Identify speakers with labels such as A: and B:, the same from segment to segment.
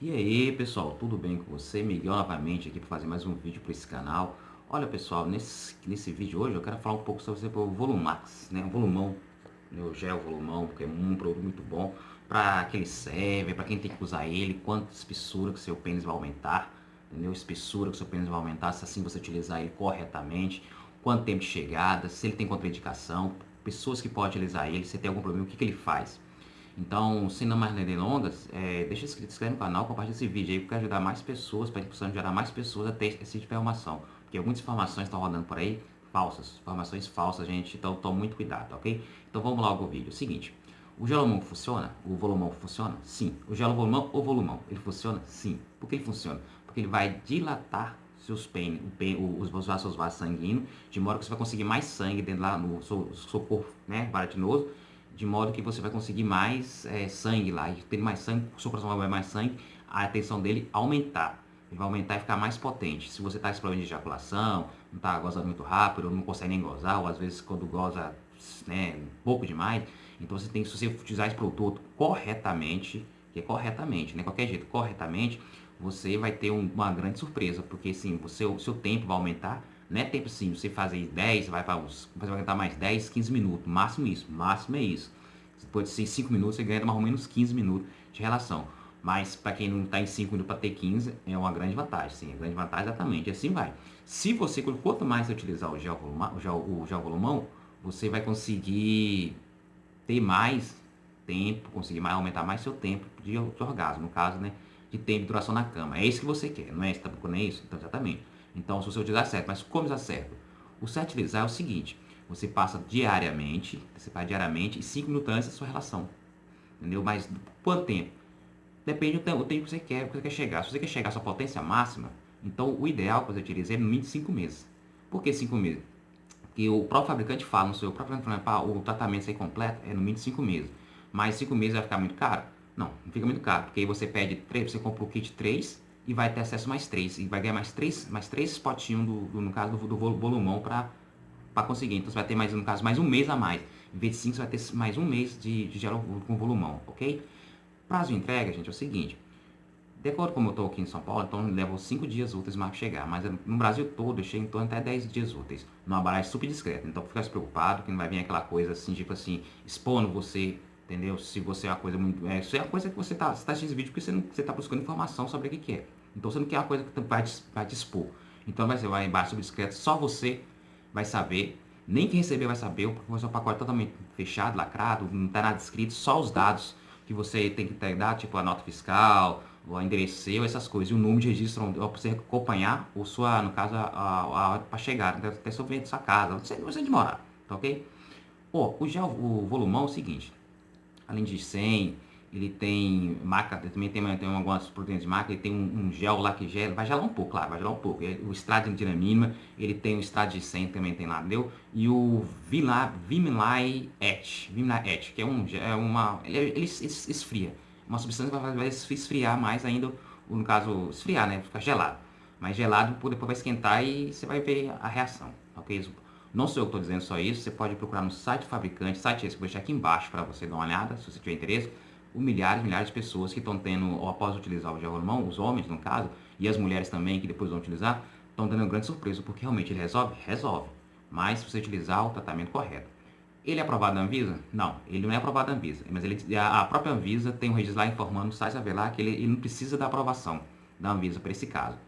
A: E aí pessoal, tudo bem com você? Miguel novamente aqui para fazer mais um vídeo para esse canal. Olha pessoal, nesse, nesse vídeo hoje eu quero falar um pouco sobre o Volumax, né? O volumão, né? o gel volumão, porque é um produto muito bom para que ele serve, para quem tem que usar ele, quanta espessura que seu pênis vai aumentar, entendeu? Espessura que seu pênis vai aumentar, se assim você utilizar ele corretamente, quanto tempo de chegada, se ele tem contraindicação, pessoas que podem utilizar ele, se tem algum problema, o que, que ele faz. Então, sem não mais delongas, é, deixa inscrito, inscreve no canal, compartilha esse vídeo aí, porque ajudar mais pessoas, para a gente gerar mais pessoas a ter esse tipo informação. Porque muitas informações estão rodando por aí, falsas, informações falsas, gente, então tome muito cuidado, ok? Então vamos logo ao vídeo. Seguinte, o gelomão funciona? O volumão funciona? Sim. O gelovolumão ou volumão, ele funciona? Sim. Por que ele funciona? Porque ele vai dilatar seus pênis, os, os vasos, vasos sanguíneos, de modo que você vai conseguir mais sangue dentro lá no seu, seu corpo, né, baratinoso, de modo que você vai conseguir mais é, sangue lá, e tendo mais sangue, o seu coração vai mais sangue, a tensão dele aumentar. Ele vai aumentar e ficar mais potente. Se você está com problema de ejaculação, não está gozando muito rápido, não consegue nem gozar, ou às vezes quando goza né, pouco demais, então você tem que, se você utilizar esse produto corretamente, que é corretamente, né, qualquer jeito, corretamente, você vai ter um, uma grande surpresa, porque sim, o seu tempo vai aumentar, não é tempo assim, você fazer 10, vai para uns, você vai aguentar mais 10, 15 minutos, máximo isso, máximo é isso. Pode ser 5 minutos, você ganha mais ou menos 15 minutos de relação. Mas para quem não está em 5 minutos para ter 15, é uma grande vantagem, sim, é grande vantagem exatamente, assim vai. Se você, quanto mais você utilizar o gel, o gel, o gel volumão, você vai conseguir ter mais tempo, conseguir mais, aumentar mais seu tempo de, de orgasmo, no caso, né, de tempo de duração na cama. É isso que você quer, não é? Você está procurando isso? Então, exatamente. Então, se você utilizar certo, mas como usar certo? O certo utilizar é o seguinte, você passa diariamente, você faz diariamente e 5 minutos antes da sua relação. Entendeu? Mas quanto tempo? Depende do tempo, que você quer, que você quer chegar. Se você quer chegar à sua potência máxima, então o ideal que você utilize é no mínimo 5 meses. Por que 5 meses? Porque o próprio fabricante fala no seu próprio fabricante, o tratamento ser completo é no mínimo 5 meses. Mas 5 meses vai ficar muito caro? Não, não fica muito caro, porque aí você pede 3, você compra o kit 3 e vai ter acesso mais 3. E vai ganhar mais 3, mais 3 potinhos, do, do, no caso, do, do volumão para conseguir. Então você vai ter mais, no caso, mais um mês a mais. Em vez de 5, você vai ter mais um mês de, de com volumão, ok? Prazo de entrega, gente, é o seguinte. De acordo com como eu estou aqui em São Paulo, então leva 5 dias úteis para chegar. Mas no Brasil todo, chega em torno até 10 dias úteis. Numa barragem super discreta. Então fica preocupado que não vai vir aquela coisa assim, tipo assim, expondo você entendeu? Se você é uma coisa muito... É, isso é a coisa que você está você tá assistindo esse vídeo porque você está buscando informação sobre o que, que é. Então você não quer uma coisa que vai te, vai te expor. Então vai, você vai embaixo sobre discreto, só você vai saber, nem quem receber vai saber, porque o seu pacote é totalmente fechado, lacrado, não está nada escrito, só os dados que você tem que dar, tipo a nota fiscal, o endereço seu, essas coisas, e o número de registro para você acompanhar o sua, no caso, a, hora para chegar, até sobre sua casa, você, você demorar, tá ok? Pô, o gel, o volumão é o seguinte, além de 100, ele tem marca, também tem, tem algumas proteínas de marca, ele tem um, um, gel lá que gela, vai gelar um pouco, claro, vai gelar um pouco. O extrato de mínima, ele tem o extrato de 100 também tem lá, entendeu? E o Vimlai Et, Vimlai Et, que é, um, é uma, ele, ele esfria, uma substância que vai, vai esfriar mais ainda, no caso, esfriar, né, ficar gelado. Mas gelado depois vai esquentar e você vai ver a reação, ok? Não sou eu que estou dizendo só isso, você pode procurar no site do fabricante, site esse que eu vou deixar aqui embaixo para você dar uma olhada, se você tiver interesse o milhares e milhares de pessoas que estão tendo, ou após utilizar o gel hormão, os homens no caso, e as mulheres também que depois vão utilizar, estão tendo uma grande surpresa, porque realmente ele resolve? Resolve. Mas se você utilizar o tratamento correto. Ele é aprovado na Anvisa? Não, ele não é aprovado na Anvisa. Mas ele, a própria Anvisa tem um registro lá informando no site lá que ele, ele não precisa da aprovação da Anvisa para esse caso.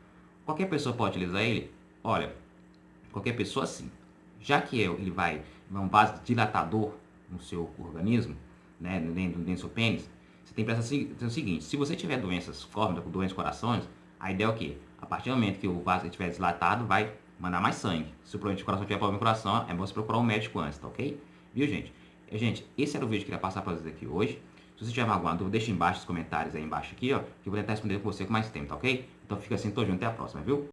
A: Qualquer pessoa pode utilizar ele? Olha, qualquer pessoa sim. Já que ele vai, um vasodilatador no seu organismo, né, dentro, dentro do seu pênis, você tem que pensar o seguinte, se você tiver doenças córneas, doenças corações, a ideia é o quê? A partir do momento que o vaso estiver dilatado, vai mandar mais sangue. Se o problema de coração tiver problema no coração, é bom você procurar um médico antes, tá ok? Viu, gente? Gente, esse era o vídeo que eu queria passar para vocês aqui hoje. Se você tiver alguma dúvida, deixa embaixo nos comentários aí embaixo aqui, ó, que eu vou tentar responder com você com mais tempo, tá ok? Então fica assim, tô junto, até a próxima, viu?